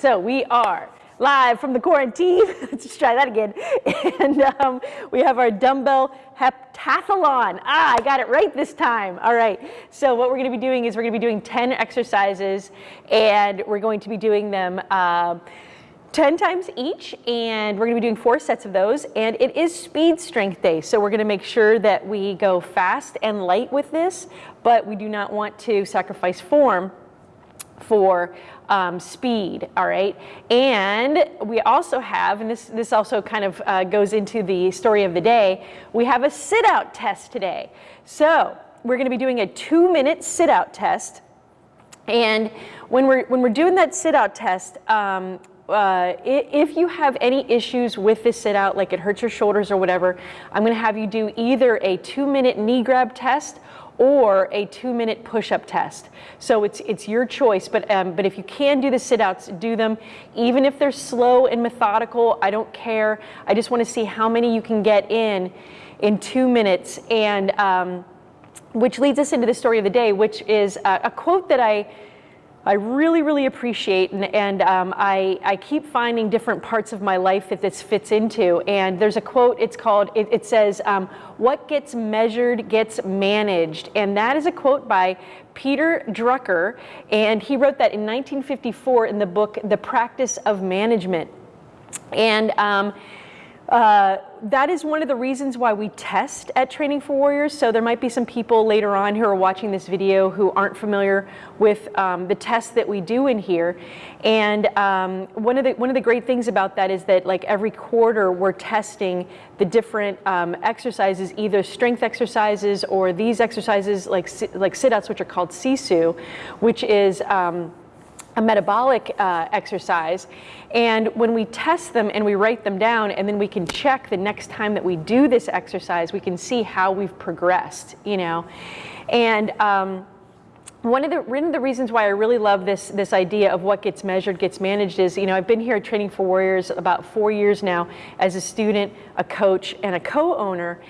So we are live from the quarantine. Let's try that again. And um, we have our dumbbell heptathlon. Ah, I got it right this time. All right. So what we're going to be doing is we're going to be doing 10 exercises, and we're going to be doing them. Uh, 10 times each and we're going to be doing four sets of those and it is speed strength day so we're going to make sure that we go fast and light with this but we do not want to sacrifice form for um, speed, all right? And we also have, and this, this also kind of uh, goes into the story of the day, we have a sit-out test today. So we're gonna be doing a two-minute sit-out test. And when we're, when we're doing that sit-out test, um, uh, if you have any issues with this sit out, like it hurts your shoulders or whatever, I'm gonna have you do either a two minute knee grab test or a two minute push-up test. So it's, it's your choice, but, um, but if you can do the sit-outs, do them. Even if they're slow and methodical, I don't care. I just wanna see how many you can get in in two minutes. And um, which leads us into the story of the day, which is a, a quote that I I really, really appreciate, and, and um, I, I, keep finding different parts of my life that this fits into. And there's a quote, it's called, it, it says, um, what gets measured gets managed. And that is a quote by Peter Drucker, and he wrote that in 1954 in the book, The Practice of Management. And um, uh, that is one of the reasons why we test at Training for Warriors. So there might be some people later on who are watching this video who aren't familiar with um, the tests that we do in here. And um, one of the one of the great things about that is that like every quarter we're testing the different um, exercises, either strength exercises or these exercises like like sit-outs, which are called Sisu, which is um, a metabolic uh, exercise. And when we test them and we write them down and then we can check the next time that we do this exercise, we can see how we've progressed, you know. And um, one of the one of the reasons why I really love this this idea of what gets measured gets managed is you know I've been here at Training for Warriors about four years now as a student, a coach, and a co-owner.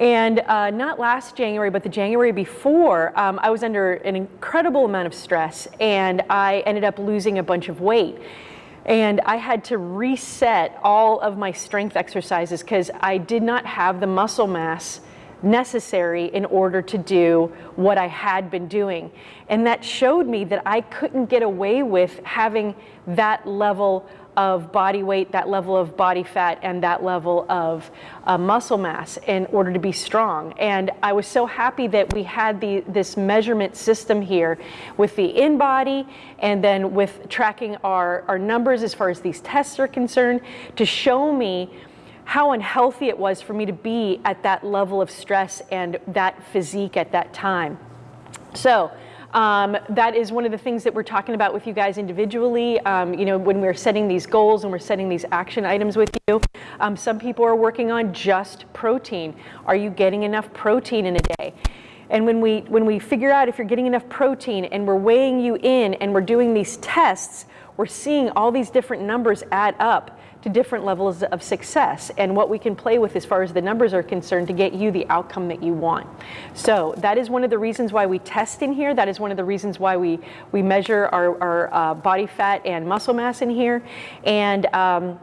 And uh, not last January, but the January before, um, I was under an incredible amount of stress and I ended up losing a bunch of weight. And I had to reset all of my strength exercises because I did not have the muscle mass necessary in order to do what I had been doing. And that showed me that I couldn't get away with having that level of body weight, that level of body fat, and that level of uh, muscle mass in order to be strong. And I was so happy that we had the, this measurement system here with the InBody and then with tracking our, our numbers as far as these tests are concerned to show me how unhealthy it was for me to be at that level of stress and that physique at that time. So um, that is one of the things that we're talking about with you guys individually. Um, you know, when we're setting these goals and we're setting these action items with you, um, some people are working on just protein. Are you getting enough protein in a day? And when we, when we figure out if you're getting enough protein and we're weighing you in and we're doing these tests, we're seeing all these different numbers add up to different levels of success and what we can play with as far as the numbers are concerned to get you the outcome that you want. So that is one of the reasons why we test in here. That is one of the reasons why we, we measure our, our uh, body fat and muscle mass in here. And um,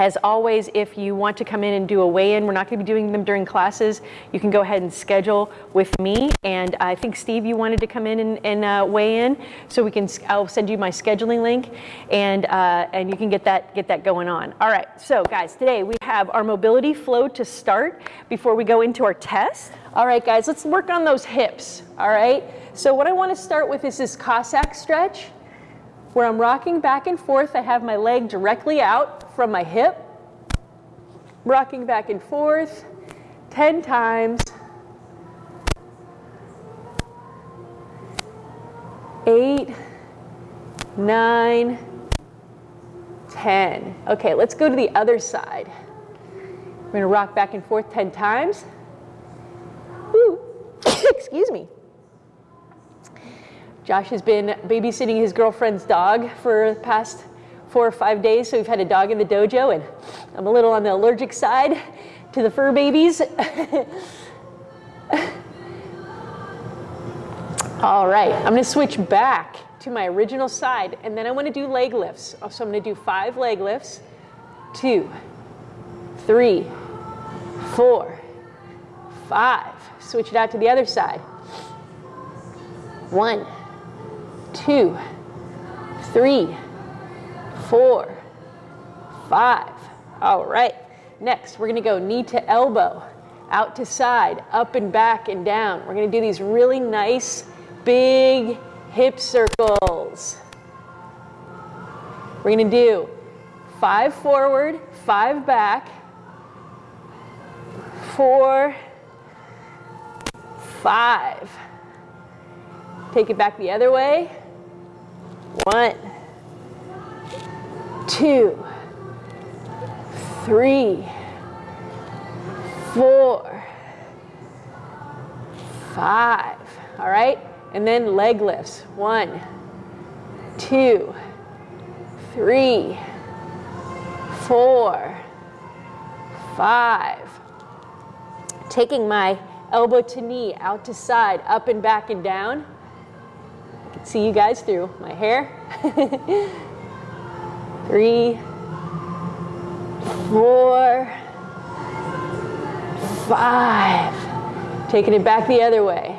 as always, if you want to come in and do a weigh-in, we're not going to be doing them during classes. You can go ahead and schedule with me. And I think, Steve, you wanted to come in and, and uh, weigh in. So we can, I'll send you my scheduling link and, uh, and you can get that, get that going on. All right, so guys, today we have our mobility flow to start before we go into our test. All right, guys, let's work on those hips, all right? So what I want to start with is this Cossack stretch where I'm rocking back and forth. I have my leg directly out from my hip, rocking back and forth 10 times. Eight, nine, 10. Okay, let's go to the other side. We're gonna rock back and forth 10 times. Woo. Excuse me. Josh has been babysitting his girlfriend's dog for the past four or five days, so we've had a dog in the dojo, and I'm a little on the allergic side to the fur babies. All right, I'm gonna switch back to my original side, and then I want to do leg lifts. So I'm to do five leg lifts. Two, three, four, five. Switch it out to the other side. One, two, three, four, five. All right. Next, we're to go knee to elbow, out to side, up and back and down. We're to do these really nice, big hip circles. We're to do five forward, five back, four, five. Take it back the other way. One, two, three, four, five. All right? And then leg lifts. One, two, three, four, five. Taking my elbow to knee, out to side, up and back and down. Can see you guys through my hair. Three, four, five. Taking it back the other way.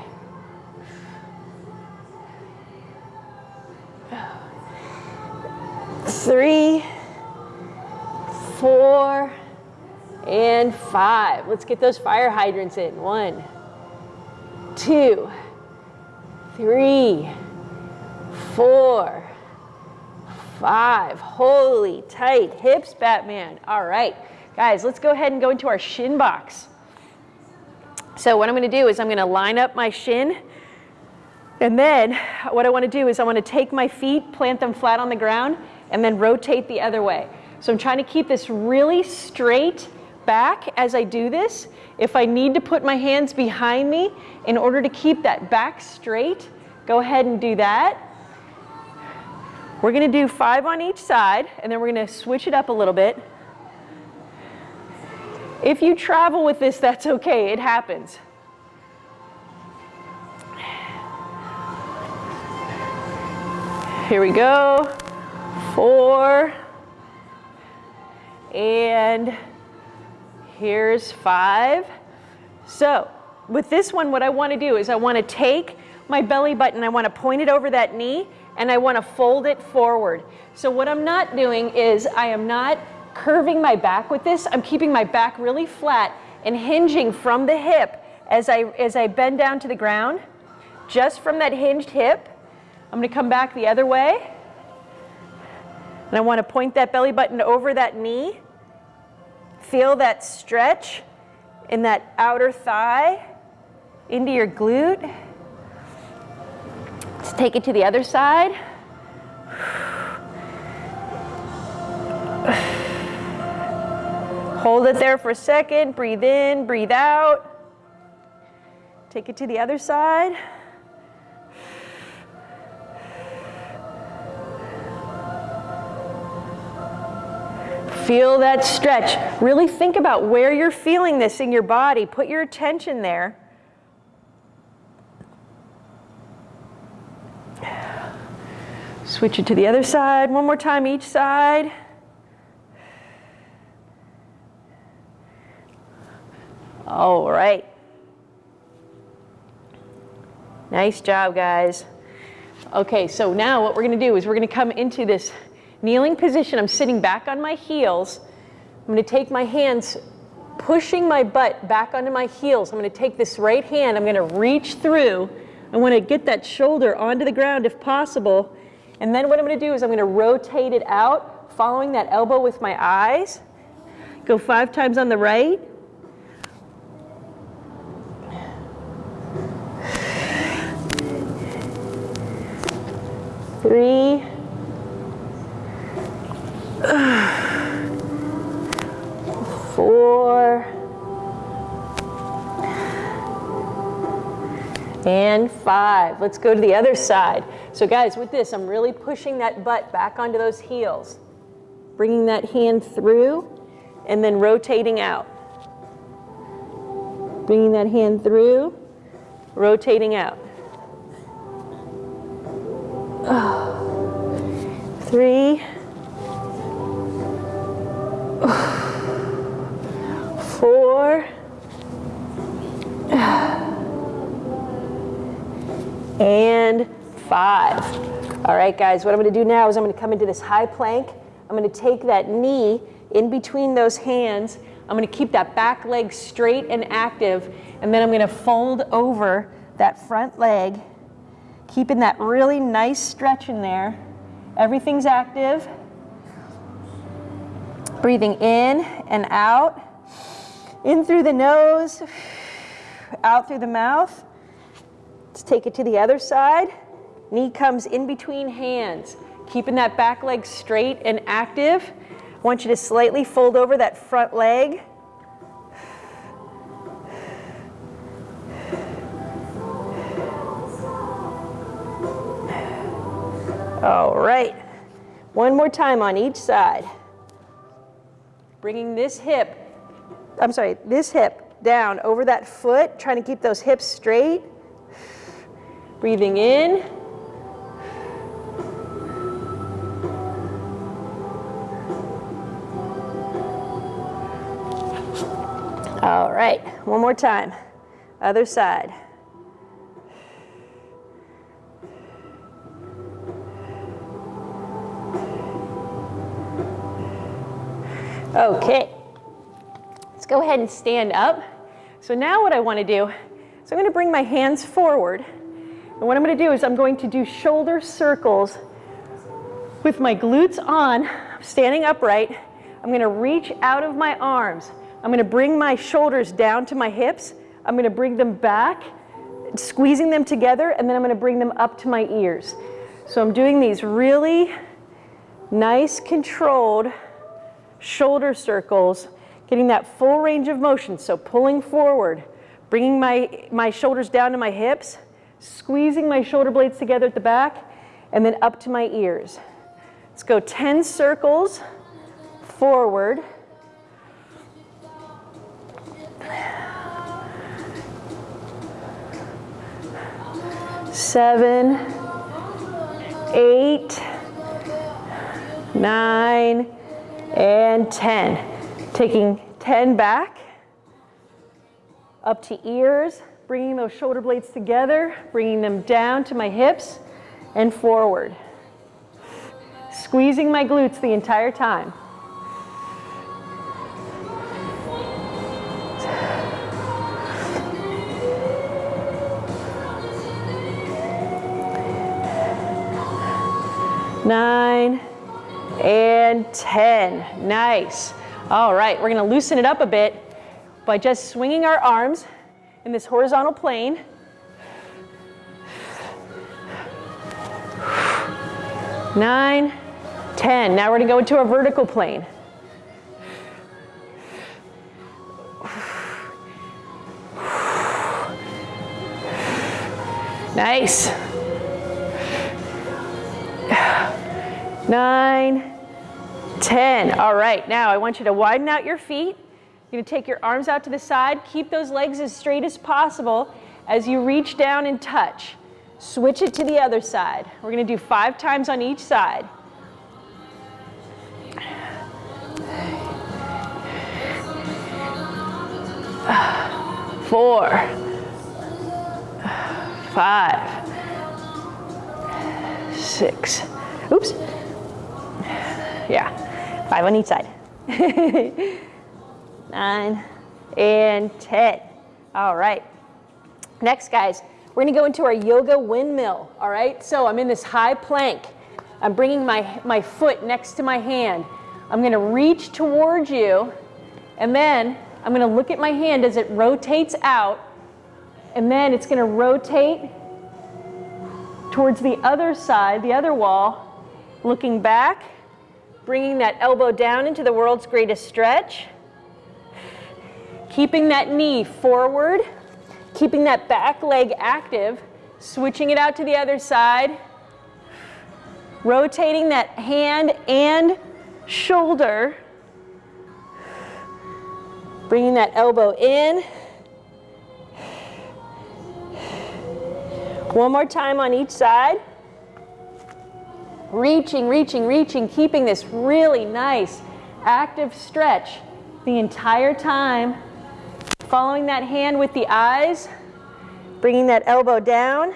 Three, four, and five. Let's get those fire hydrants in. One, two, three, four, five. Holy tight hips, Batman. All right, guys, let's go ahead and go into our shin box. So what I'm going to do is I'm going to line up my shin. And then what I want to do is I want to take my feet, plant them flat on the ground, and then rotate the other way. So I'm trying to keep this really straight back as I do this. If I need to put my hands behind me in order to keep that back straight, go ahead and do that. We're going to do five on each side, and then we're going to switch it up a little bit. If you travel with this, that's okay. It happens. Here we go. Four. And here's five. So with this one, what I want to do is I want to take my belly button, I want to point it over that knee, and I want to fold it forward. So what I'm not doing is I am not curving my back with this. I'm keeping my back really flat and hinging from the hip as I, as I bend down to the ground. Just from that hinged hip, I'm going to come back the other way. And I want to point that belly button over that knee. Feel that stretch in that outer thigh into your glute. Let's take it to the other side. Hold it there for a second. Breathe in, breathe out. Take it to the other side. Feel that stretch. Really think about where you're feeling this in your body. Put your attention there. Switch it to the other side. One more time each side. All right. Nice job, guys. Okay, so now what we're going to do is we're going to come into this kneeling position. I'm sitting back on my heels. I'm going to take my hands, pushing my butt back onto my heels. I'm going to take this right hand. I'm going to reach through. I want to get that shoulder onto the ground if possible. And then what I'm going to do is I'm going to rotate it out, following that elbow with my eyes. Go five times on the right. three, four, and five. Let's go to the other side. So guys, with this, I'm really pushing that butt back onto those heels, bringing that hand through, and then rotating out. Bringing that hand through, rotating out. three, four, and five. All right, guys, what I'm gonna do now is I'm gonna come into this high plank. I'm gonna take that knee in between those hands. I'm gonna keep that back leg straight and active, and then I'm gonna fold over that front leg, keeping that really nice stretch in there. Everything's active. Breathing in and out. In through the nose, out through the mouth. Let's take it to the other side. Knee comes in between hands, keeping that back leg straight and active. I want you to slightly fold over that front leg. All right, one more time on each side. Bringing this hip, I'm sorry, this hip down over that foot, trying to keep those hips straight. Breathing in. All right, one more time. Other side. Okay, let's go ahead and stand up. So now what I want to do is I'm going to bring my hands forward. And what I'm going to do is I'm going to do shoulder circles with my glutes on, standing upright. I'm going to reach out of my arms. I'm going to bring my shoulders down to my hips. I'm going to bring them back, squeezing them together, and then I'm going to bring them up to my ears. So I'm doing these really nice, controlled shoulder circles, getting that full range of motion. So pulling forward, bringing my, my shoulders down to my hips, squeezing my shoulder blades together at the back, and then up to my ears. Let's go 10 circles forward. Seven, eight, nine, and 10. Taking 10 back, up to ears, bringing those shoulder blades together, bringing them down to my hips and forward. Squeezing my glutes the entire time. Nine, and 10. Nice. All right, we're to loosen it up a bit by just swinging our arms in this horizontal plane. Nine, 10. Now we're to go into a vertical plane. Nice. Nine, 10. All right, now I want you to widen out your feet. You're gonna take your arms out to the side. Keep those legs as straight as possible as you reach down and touch. Switch it to the other side. We're gonna do five times on each side. Four, five, six, oops, yeah, Five on each side. Nine and 10. All right. Next, guys, we're gonna go into our yoga windmill. All right, so I'm in this high plank. I'm bringing my, my foot next to my hand. I'm gonna reach towards you, and then I'm gonna look at my hand as it rotates out, and then it's gonna rotate towards the other side, the other wall, looking back, Bringing that elbow down into the world's greatest stretch. Keeping that knee forward. Keeping that back leg active. Switching it out to the other side. Rotating that hand and shoulder. Bringing that elbow in. One more time on each side. Reaching, reaching, reaching, keeping this really nice active stretch the entire time. Following that hand with the eyes, bringing that elbow down,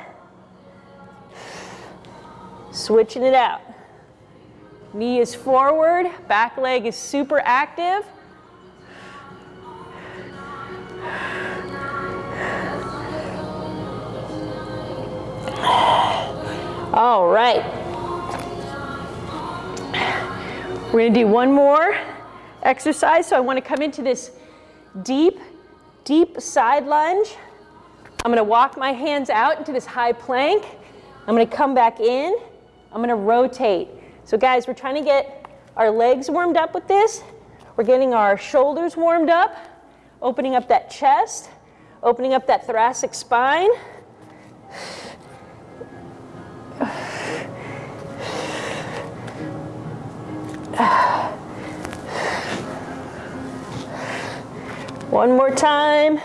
switching it out. Knee is forward, back leg is super active. All right. We're to do one more exercise. So I want to come into this deep, deep side lunge. I'm going to walk my hands out into this high plank. I'm going to come back in. I'm going to rotate. So guys, we're trying to get our legs warmed up with this. We're getting our shoulders warmed up, opening up that chest, opening up that thoracic spine. One more time,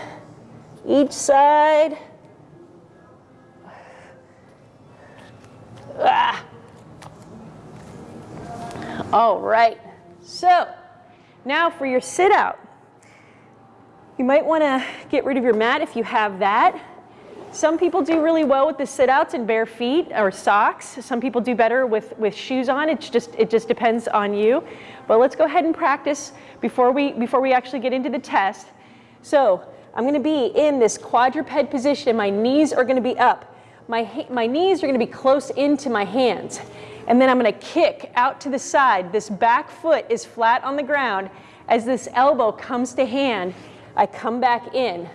each side. Ah. All right, so now for your sit out. You might want to get rid of your mat if you have that. Some people do really well with the sit-outs and bare feet or socks. Some people do better with, with shoes on. It's just, it just depends on you. But let's go ahead and practice before we, before we actually get into the test. So I'm going to be in this quadruped position. My knees are going to be up. My, my knees are going to be close into my hands. And then I'm going to kick out to the side. This back foot is flat on the ground. As this elbow comes to hand, I come back in.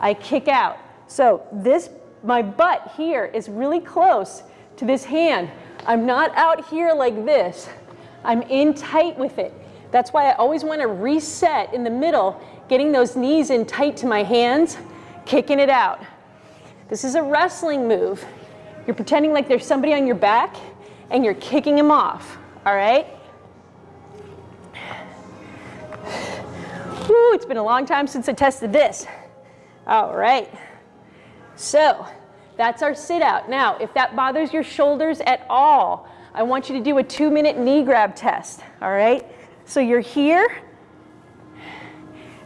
I kick out. So this, my butt here is really close to this hand. I'm not out here like this. I'm in tight with it. That's why I always want to reset in the middle, getting those knees in tight to my hands, kicking it out. This is a wrestling move. You're pretending like there's somebody on your back and you're kicking him off, all right? Woo, it's been a long time since I tested this. All right. So that's our sit out. Now, if that bothers your shoulders at all, I want you to do a two minute knee grab test, all right? So you're here,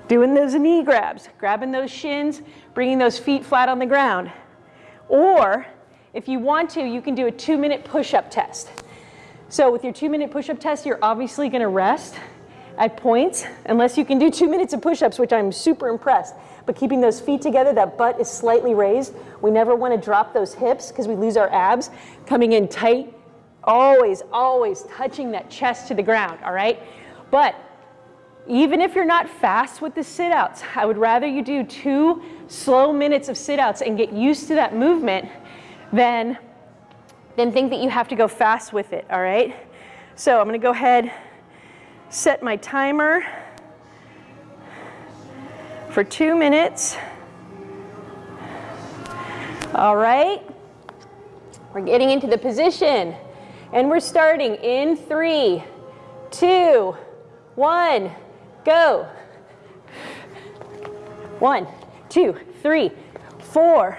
doing those knee grabs, grabbing those shins, bringing those feet flat on the ground. Or if you want to, you can do a two minute push up test. So with your two minute push up test, you're obviously gonna rest at points, unless you can do two minutes of push ups, which I'm super impressed but keeping those feet together, that butt is slightly raised. We never want to drop those hips because we lose our abs. Coming in tight, always, always touching that chest to the ground, all right? But even if you're not fast with the sit-outs, I would rather you do two slow minutes of sit-outs and get used to that movement than, than think that you have to go fast with it, all right? So I'm gonna go ahead, set my timer for two minutes. All right, we're getting into the position and we're starting in three, two, one, go. One, two, three, four.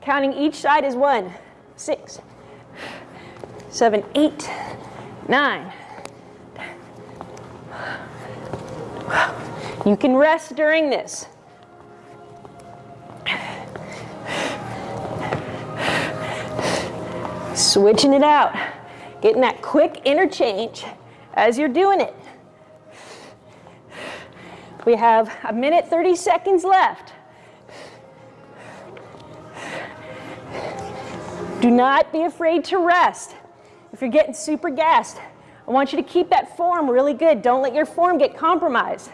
Counting each side is one, six, seven, eight, nine. You can rest during this. Switching it out, getting that quick interchange as you're doing it. We have a minute 30 seconds left. Do not be afraid to rest. If you're getting super gassed, I want you to keep that form really good. Don't let your form get compromised.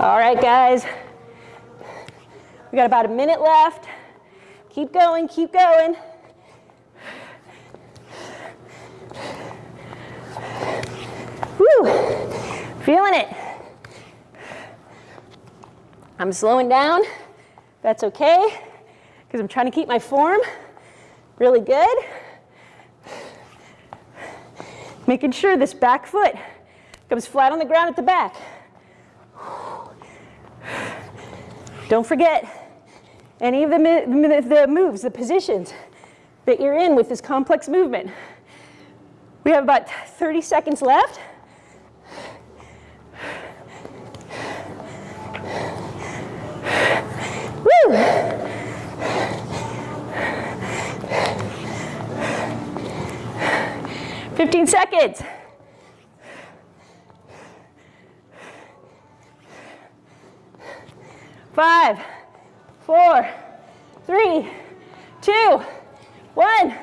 All right, guys. We got about a minute left. Keep going, keep going. Woo, feeling it. I'm slowing down. That's okay, because I'm trying to keep my form really good. Making sure this back foot comes flat on the ground at the back. Don't forget any of the, the moves, the positions that you're in with this complex movement. We have about 30 seconds left. Woo! Fifteen seconds. Five, four, three, two, one.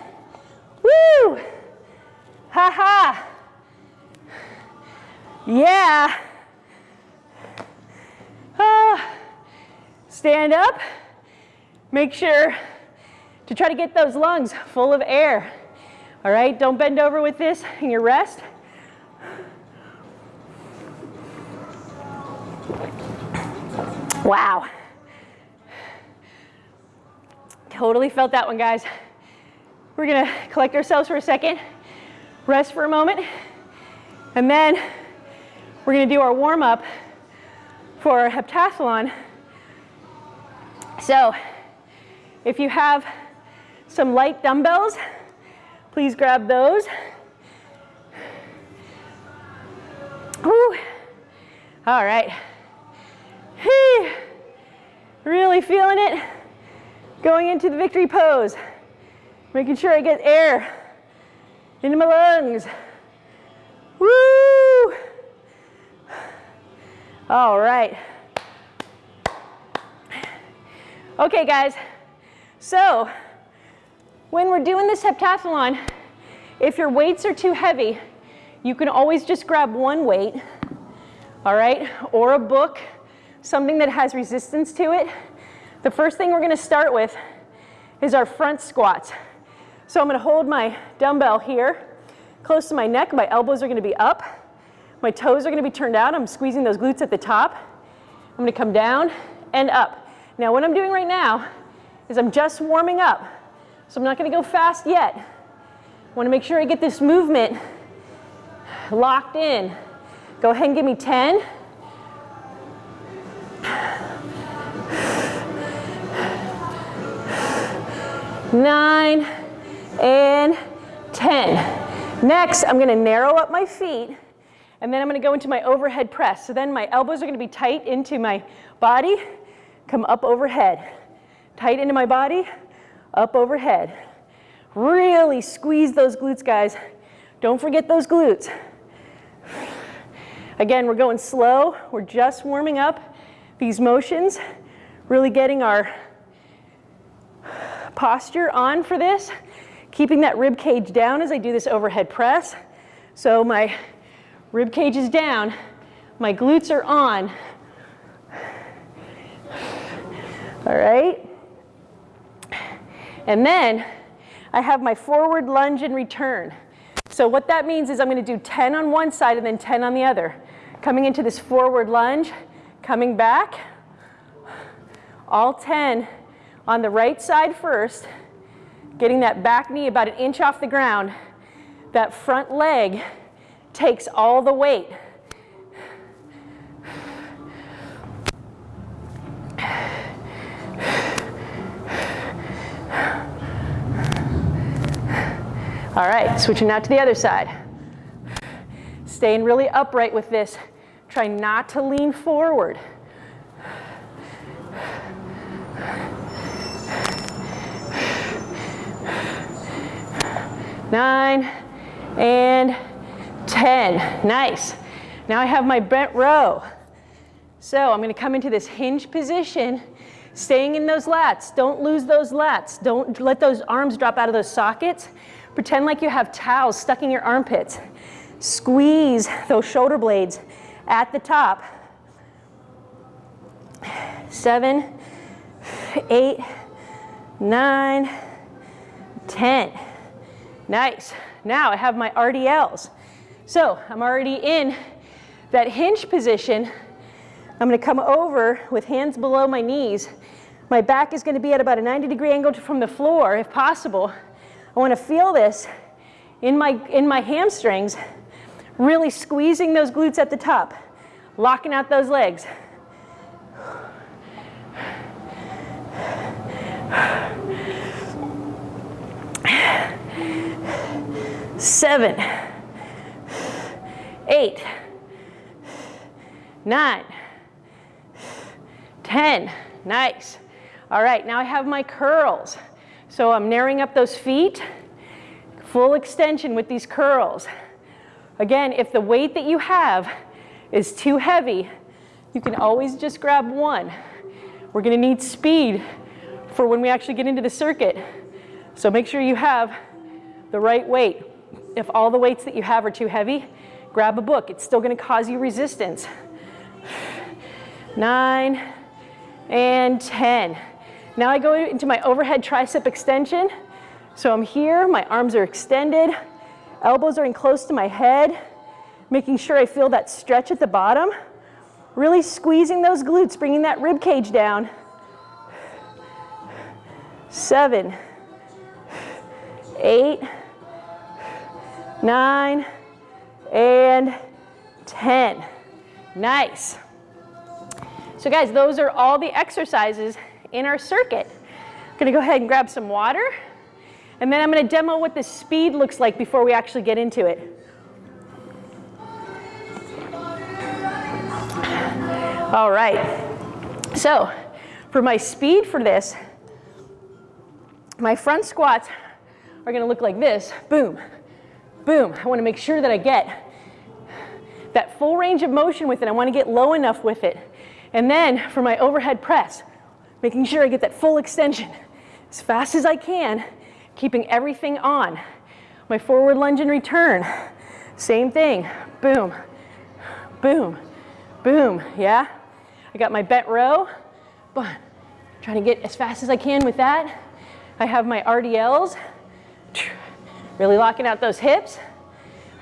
Woo! Ha ha. Yeah. Ah. Stand up. Make sure to try to get those lungs full of air. All right, don't bend over with this in your rest. Wow. Totally felt that one, guys. We're gonna collect ourselves for a second, rest for a moment, and then we're gonna do our warm up for our heptathlon. So if you have some light dumbbells, please grab those. Whew. All right. Really feeling it. Going into the victory pose. Making sure I get air into my lungs. Woo! All right. Okay, guys. So when we're doing this heptathlon, if your weights are too heavy, you can always just grab one weight, all right, or a book, something that has resistance to it. The first thing we're gonna start with is our front squats. So I'm gonna hold my dumbbell here, close to my neck. My elbows are gonna be up. My toes are gonna be turned out. I'm squeezing those glutes at the top. I'm gonna come down and up. Now what I'm doing right now is I'm just warming up. So I'm not gonna go fast yet. I wanna make sure I get this movement locked in. Go ahead and give me 10. Nine and 10. Next, I'm gonna narrow up my feet and then I'm gonna go into my overhead press. So then my elbows are gonna be tight into my body, come up overhead. Tight into my body, up overhead. Really squeeze those glutes, guys. Don't forget those glutes. Again, we're going slow. We're just warming up these motions, really getting our posture on for this, keeping that rib cage down as I do this overhead press. So my rib cage is down, my glutes are on. All right. And then I have my forward lunge and return. So what that means is I'm going to do 10 on one side and then 10 on the other. Coming into this forward lunge, coming back, all 10 on the right side first, getting that back knee about an inch off the ground. That front leg takes all the weight. All right, switching now to the other side. Staying really upright with this. Try not to lean forward. Nine and 10. Nice. Now I have my bent row. So I'm going to come into this hinge position, staying in those lats. Don't lose those lats. Don't let those arms drop out of those sockets. Pretend like you have towels stuck in your armpits. Squeeze those shoulder blades at the top. Seven, eight, nine, ten. Nice. Now I have my RDLs. So I'm already in that hinge position. I'm gonna come over with hands below my knees. My back is gonna be at about a 90 degree angle from the floor if possible. I want to feel this in my, in my hamstrings, really squeezing those glutes at the top, locking out those legs. seven, eight, nine, 10. Nice. All right, now I have my curls. So I'm narrowing up those feet, full extension with these curls. Again, if the weight that you have is too heavy, you can always just grab one. We're gonna need speed for when we actually get into the circuit. So make sure you have the right weight. If all the weights that you have are too heavy, grab a book. It's still gonna cause you resistance. Nine and 10. Now I go into my overhead tricep extension. So I'm here, my arms are extended, elbows are in close to my head, making sure I feel that stretch at the bottom. Really squeezing those glutes, bringing that rib cage down. Seven, eight, nine, and 10. Nice. So guys, those are all the exercises in our circuit. I'm gonna go ahead and grab some water, and then I'm gonna demo what the speed looks like before we actually get into it. All right, so for my speed for this, my front squats are gonna look like this, boom, boom. I wanna make sure that I get that full range of motion with it. I wanna get low enough with it. And then for my overhead press, making sure I get that full extension as fast as I can, keeping everything on. My forward lunge and return, same thing, boom, boom, boom, yeah? I got my bent row, but trying to get as fast as I can with that. I have my RDLs, really locking out those hips.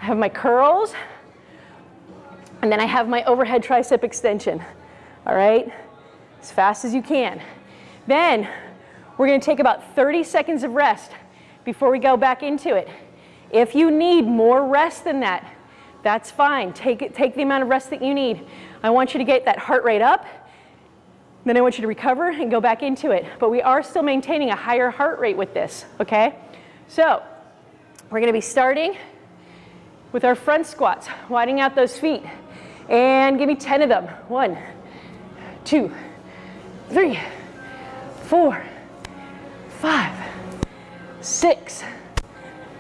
I have my curls, and then I have my overhead tricep extension, all right? As fast as you can. Then we're gonna take about 30 seconds of rest before we go back into it. If you need more rest than that, that's fine. Take, it, take the amount of rest that you need. I want you to get that heart rate up. Then I want you to recover and go back into it. But we are still maintaining a higher heart rate with this, okay? So we're gonna be starting with our front squats, widening out those feet. And give me 10 of them. One, two, three, four, five, six,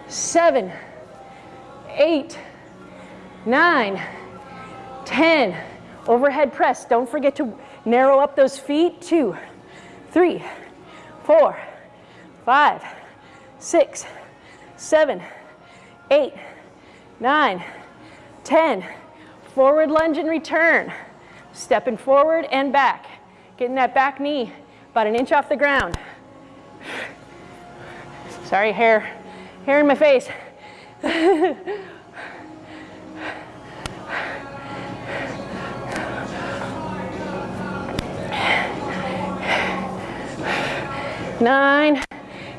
seven, eight, nine, 10. Overhead press. Don't forget to narrow up those feet. Two, three, four, five, six, seven, eight, nine, 10. Forward lunge and return. Stepping forward and back. Getting that back knee about an inch off the ground. Sorry, hair, hair in my face. nine,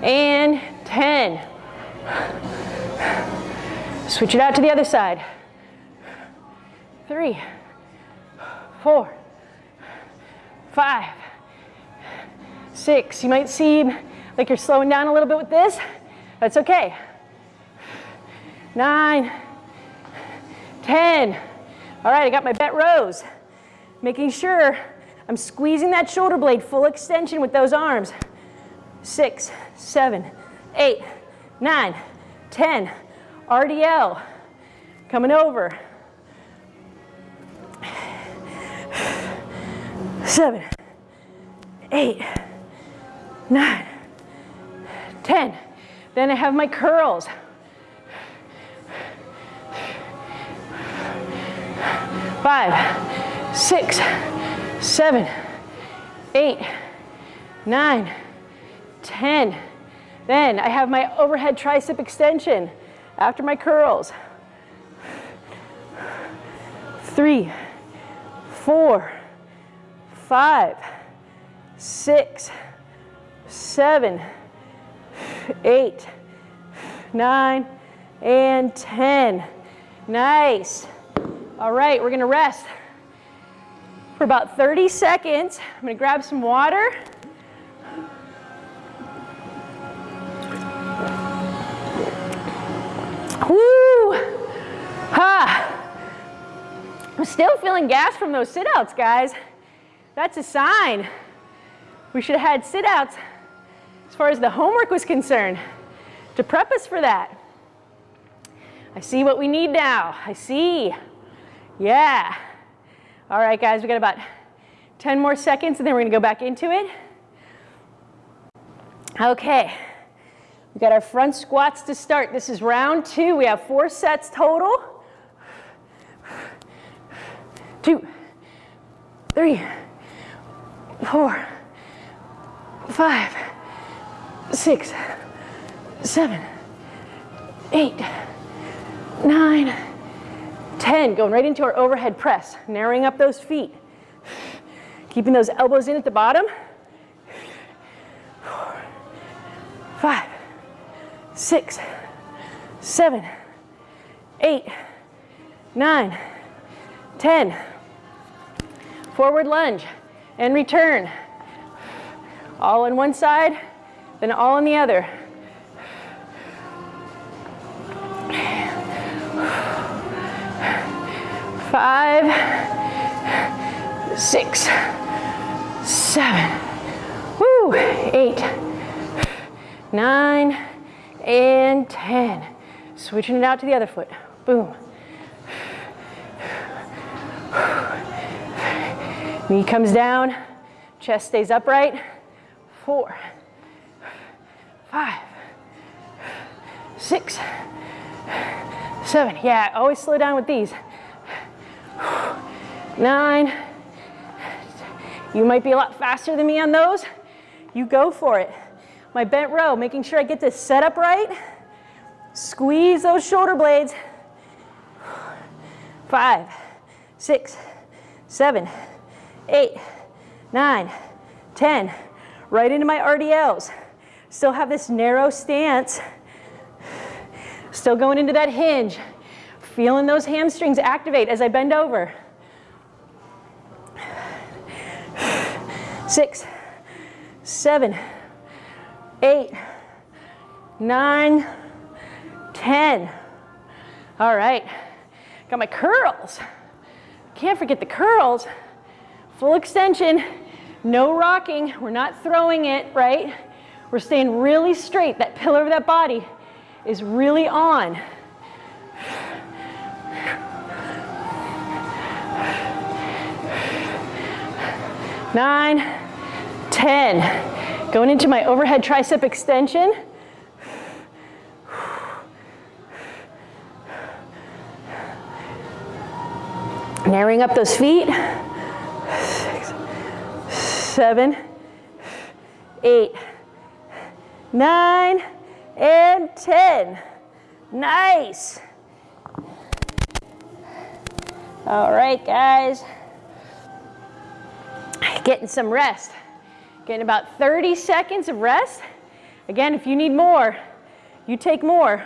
and 10. Switch it out to the other side. Three, four, five, six. You might seem like you're slowing down a little bit with this. That's okay. Nine, ten. All right, I got my bent rows. Making sure I'm squeezing that shoulder blade full extension with those arms six, seven, eight, nine, 10. RDL, coming over. Seven, eight, nine, 10. Then I have my curls. Five, six, seven, eight, nine, 10. Then I have my overhead tricep extension after my curls. Three, four, five, six, seven, eight, nine, and 10. Nice. All right, we're gonna rest for about 30 seconds. I'm gonna grab some water. Woo! Ha! I'm still feeling gas from those sit-outs, guys. That's a sign. We should have had sit-outs as far as the homework was concerned to prep us for that. I see what we need now. I see. Yeah. All right, guys, we got about 10 more seconds and then we're gonna go back into it. Okay, we got our front squats to start. This is round two. We have four sets total. Two, three, four, five, six, seven, eight, nine, 10. Going right into our overhead press, narrowing up those feet. Keeping those elbows in at the bottom. Five, six, seven, eight, nine, 10. Forward lunge and return. All on one side, then all on the other. Five, six, seven, woo, eight, nine, and 10. Switching it out to the other foot. Boom. Knee comes down, chest stays upright. Four, five, six, seven. Yeah, always slow down with these. Nine. You might be a lot faster than me on those. You go for it. My bent row, making sure I get this set up right. Squeeze those shoulder blades. Five, six, seven, eight, nine, ten. Right into my RDLs. Still have this narrow stance. Still going into that hinge. Feeling those hamstrings activate as I bend over. Six, seven, eight, nine, ten. All right, got my curls. Can't forget the curls. Full extension, no rocking. We're not throwing it, right? We're staying really straight. That pillar of that body is really on. Nine, ten. Going into my overhead tricep extension. Narrowing up those feet. Six, seven, eight, nine, and 10. Nice. All right, guys. Getting some rest. Getting about 30 seconds of rest. Again, if you need more, you take more.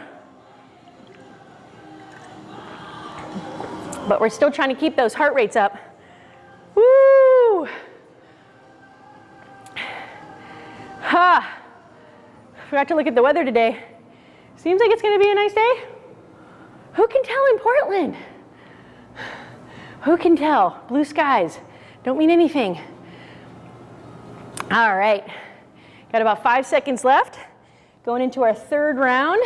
But we're still trying to keep those heart rates up. Woo! Ha! Forgot to look at the weather today. Seems like it's gonna be a nice day. Who can tell in Portland? Who can tell? Blue skies don't mean anything. All right, got about five seconds left. Going into our third round.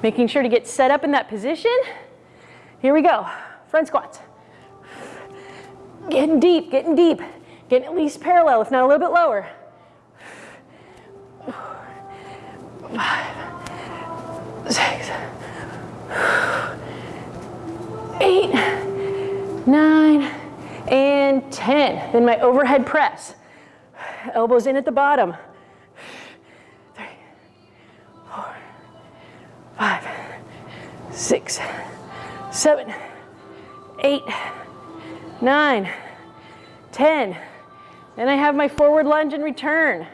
Making sure to get set up in that position. Here we go, front squats. Getting deep, getting deep. Getting at least parallel, if not a little bit lower. Six, eight, nine, and 10. Then my overhead press. Elbows in at the bottom. Three, four, five, six, seven, eight, nine, 10. Then I have my forward lunge and return.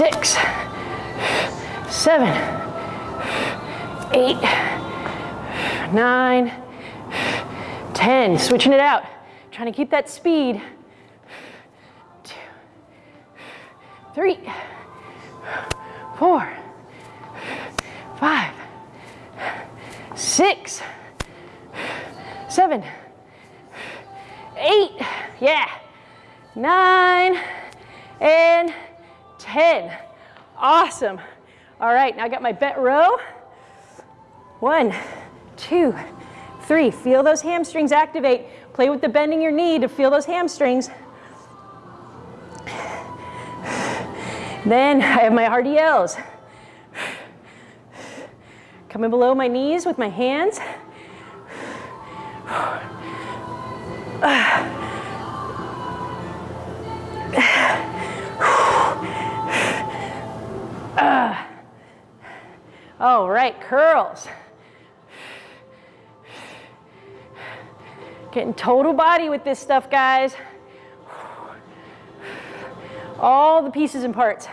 Six, seven, eight, nine, 10. Switching it out. Trying to keep that speed. Two, three, four, five, six, seven, eight, yeah, nine, and 10. Awesome. All right, now I got my bent row. One, two, three. Feel those hamstrings activate. Play with the bending your knee to feel those hamstrings. Then I have my RDLs. Coming below my knees with my hands. All right, curls. Getting total body with this stuff, guys. All the pieces and parts.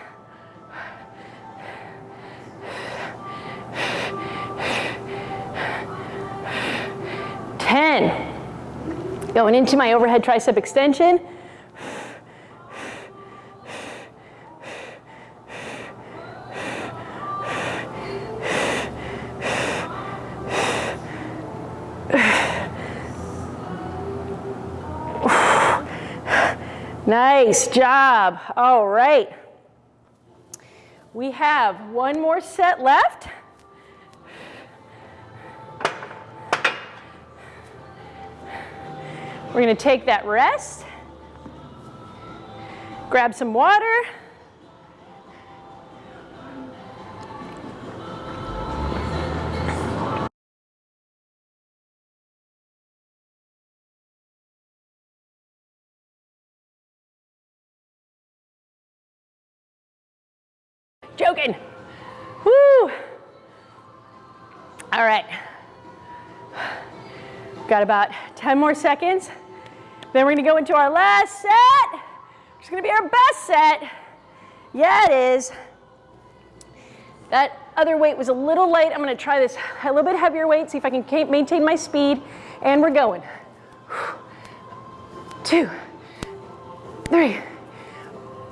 Ten. Going into my overhead tricep extension. Nice job. All right. We have one more set left. We're going to take that rest, grab some water. Joking. Woo. All right. Got about 10 more seconds. Then we're gonna go into our last set. It's gonna be our best set. Yeah, it is. That other weight was a little light. I'm gonna try this a little bit heavier weight, see if I can maintain my speed. And we're going. Two, three,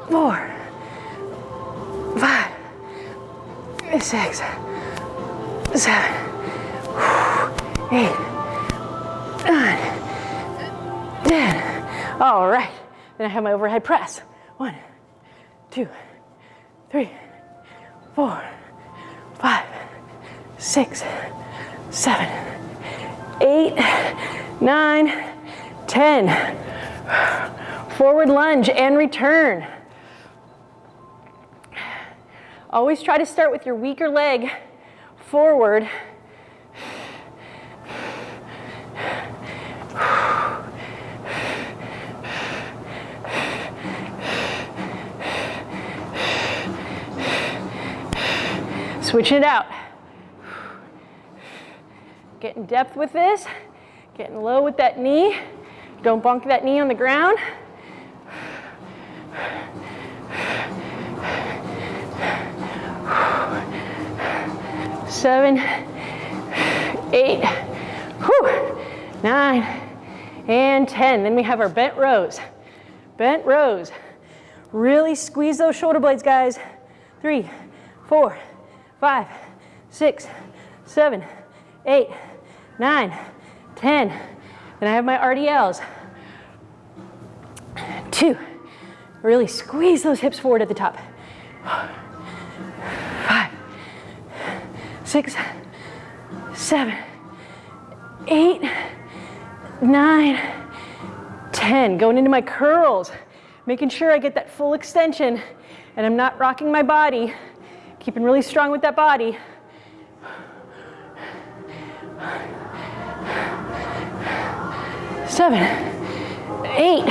four, six, seven, eight, nine, ten. All right. Then I have my overhead press. One, two, three, four, five, six, seven, eight, nine, ten. Forward lunge and return. Always try to start with your weaker leg forward. Switching it out. Getting depth with this, getting low with that knee. Don't bunk that knee on the ground. Seven, eight, whew, nine, and 10. Then we have our bent rows. Bent rows. Really squeeze those shoulder blades, guys. Three, four, five, six, seven, eight, nine, 10. Then I have my RDLs. Two, really squeeze those hips forward at the top. Six, seven, eight, nine, ten. Going into my curls, making sure I get that full extension and I'm not rocking my body, keeping really strong with that body. Seven, eight,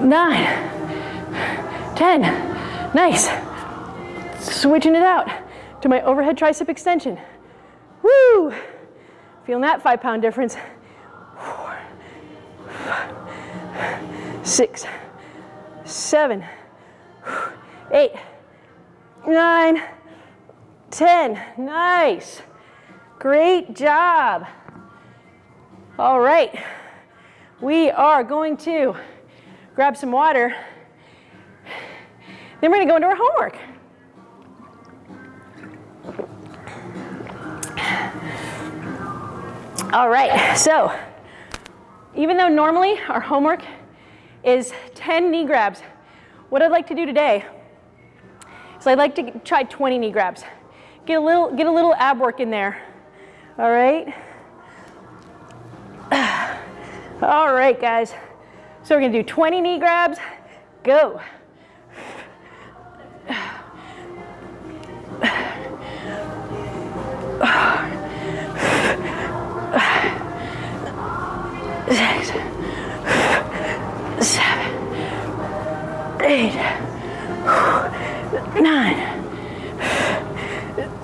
nine, ten. Nice. Switching it out to my overhead tricep extension. Woo! Feeling that five pound difference. Four, five, six, seven, eight, nine, ten. Nice. Great job. All right. We are going to grab some water Then we're gonna go into our homework. All right, so even though normally our homework is 10 knee grabs, what I'd like to do today is I'd like to try 20 knee grabs. Get a little, get a little ab work in there. All right. All right, guys. So we're gonna do 20 knee grabs. Go. Nine,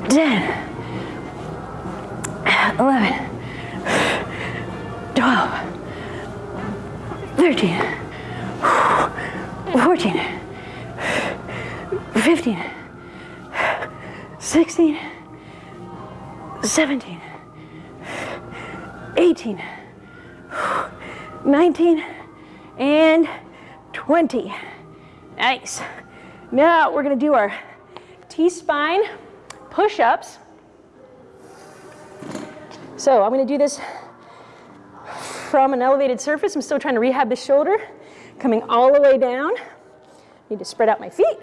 ten, eleven, twelve, thirteen, fourteen, fifteen, sixteen, seventeen, eighteen. 19, and 20. Nice. Now we're gonna do our T-spine push-ups. So I'm gonna do this from an elevated surface. I'm still trying to rehab the shoulder. Coming all the way down. Need to spread out my feet.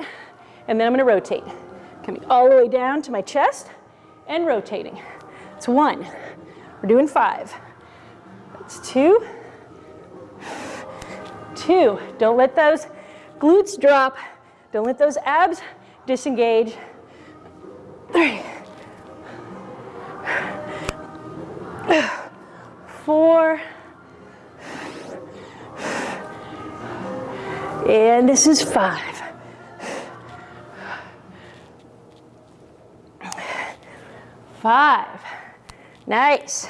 And then I'm gonna rotate. Coming all the way down to my chest and rotating. It's one. We're doing five. That's two two. Don't let those glutes drop. Don't let those abs disengage. Three. Four. And this is five. Five. Nice.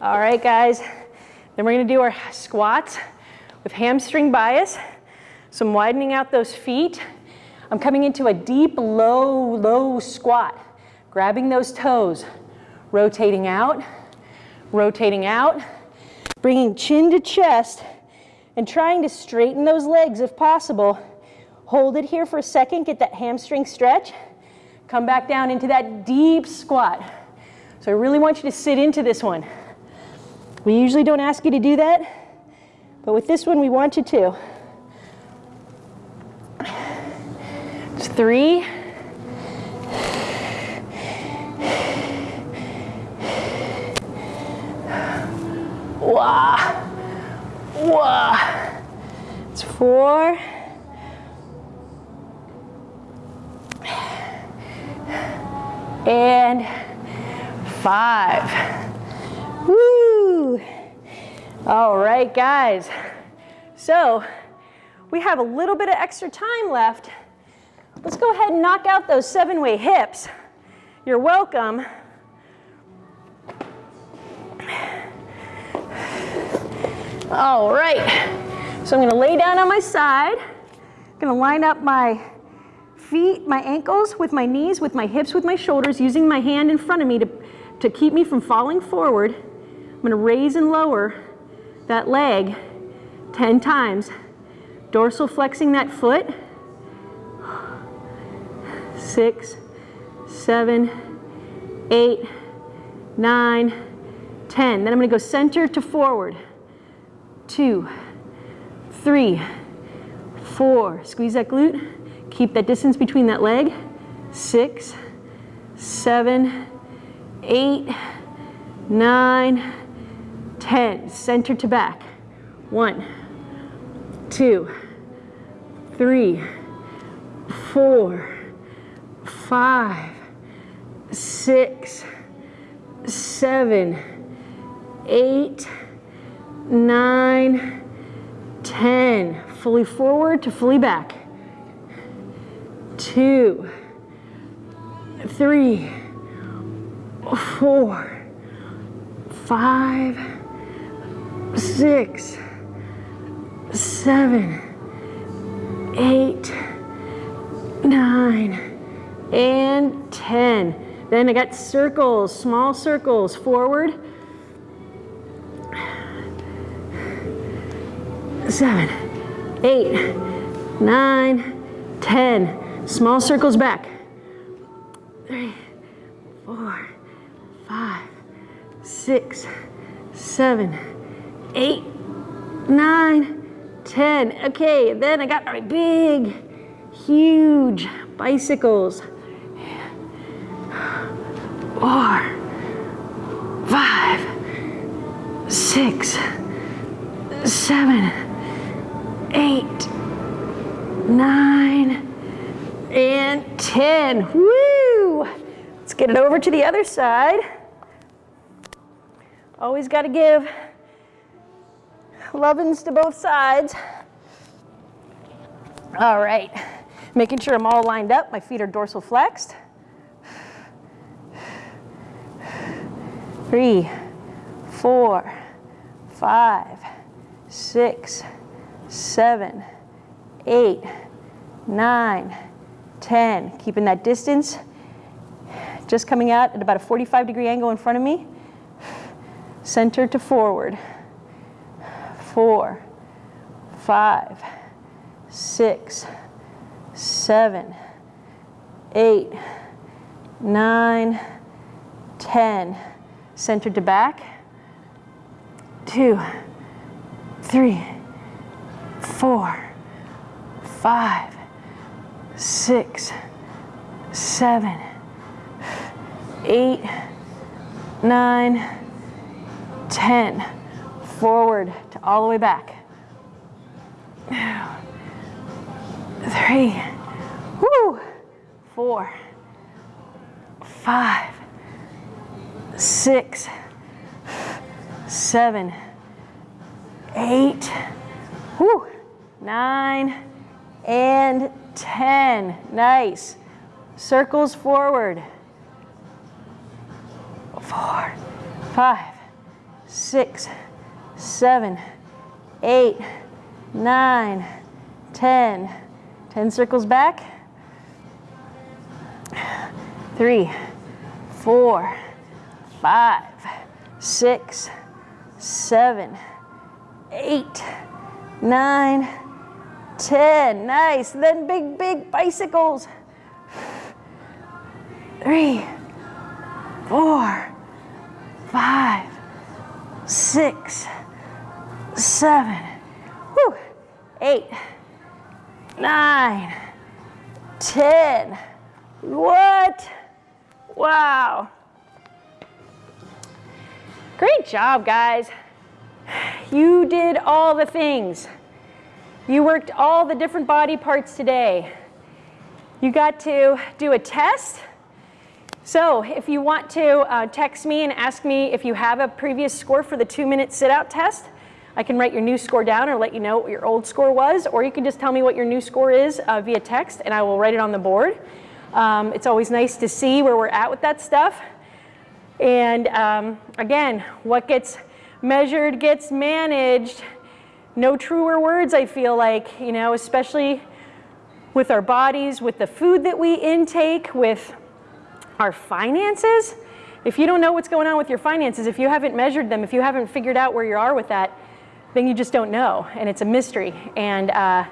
All right, guys. Then we're to do our squats with hamstring bias. So I'm widening out those feet. I'm coming into a deep, low, low squat, grabbing those toes, rotating out, rotating out, bringing chin to chest, and trying to straighten those legs if possible. Hold it here for a second, get that hamstring stretch. Come back down into that deep squat. So I really want you to sit into this one. We usually don't ask you to do that, but with this one, we want you to. Three. Wah. Wah. It's four. And five. Woo. All right, guys. So we have a little bit of extra time left. Let's go ahead and knock out those seven-way hips. You're welcome. All right. So I'm going to lay down on my side. I'm going to line up my feet, my ankles with my knees, with my hips, with my shoulders, using my hand in front of me to, to keep me from falling forward. I'm going to raise and lower that leg 10 times. Dorsal flexing that foot. Six, seven, eight, nine, 10. Then I'm gonna go center to forward. Two, three, four. Squeeze that glute. Keep that distance between that leg. Six, seven, eight, nine, 10, center to back. One, two, three, four, five, six, seven, eight, nine, ten. Fully forward to fully back. Two, three, four, five, six, seven, eight, nine, and 10. Then I got circles, small circles, forward. Seven, eight, nine, 10. Small circles back. Three, four, five, six, seven, eight, nine, ten. Okay, then I got my big, huge bicycles. Four, five, six, seven, eight, nine, and 10. Woo! Let's get it over to the other side. Always got to give lovin's to both sides. All right, making sure I'm all lined up. My feet are dorsal flexed. Three, four, five, six, seven, eight, nine, 10. Keeping that distance. Just coming out at about a 45 degree angle in front of me. Center to forward. Four, five, six, seven, eight, nine, 10. Center to back. Two, three, four, five, six, seven, eight, nine, ten. Forward to all the way back. Three, four, five, six, seven, eight, whoo, nine, and 10. Nice. Circles forward. Four, five, six, seven, eight, nine, 10. 10 circles back. Three, four, five, six, seven, eight, nine, 10. Nice. Then big, big bicycles. Three, four, five, six, seven, whew, eight, nine, ten. What? Wow. Great job, guys. You did all the things. You worked all the different body parts today. You got to do a test. So if you want to uh, text me and ask me if you have a previous score for the two minute sit out test, I can write your new score down or let you know what your old score was, or you can just tell me what your new score is uh, via text and I will write it on the board. Um, it's always nice to see where we're at with that stuff. And um, again, what gets measured gets managed no truer words, I feel like, you know, especially with our bodies, with the food that we intake, with our finances. If you don't know what's going on with your finances, if you haven't measured them, if you haven't figured out where you are with that, then you just don't know, and it's a mystery. And uh,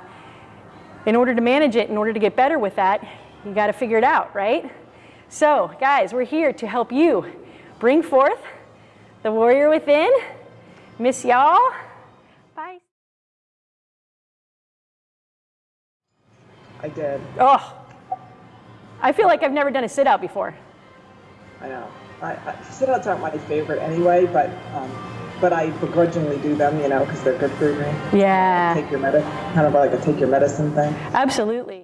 in order to manage it, in order to get better with that, you got to figure it out, right? So, guys, we're here to help you bring forth the warrior within. Miss y'all. Bye. I did. Oh, I feel like I've never done a sit out before. I know. I, I, sit-outs aren't my favorite anyway, but um, but I begrudgingly do them, you know, because they're good for me. Yeah. Take your medicine, kind of like a take your medicine thing. Absolutely.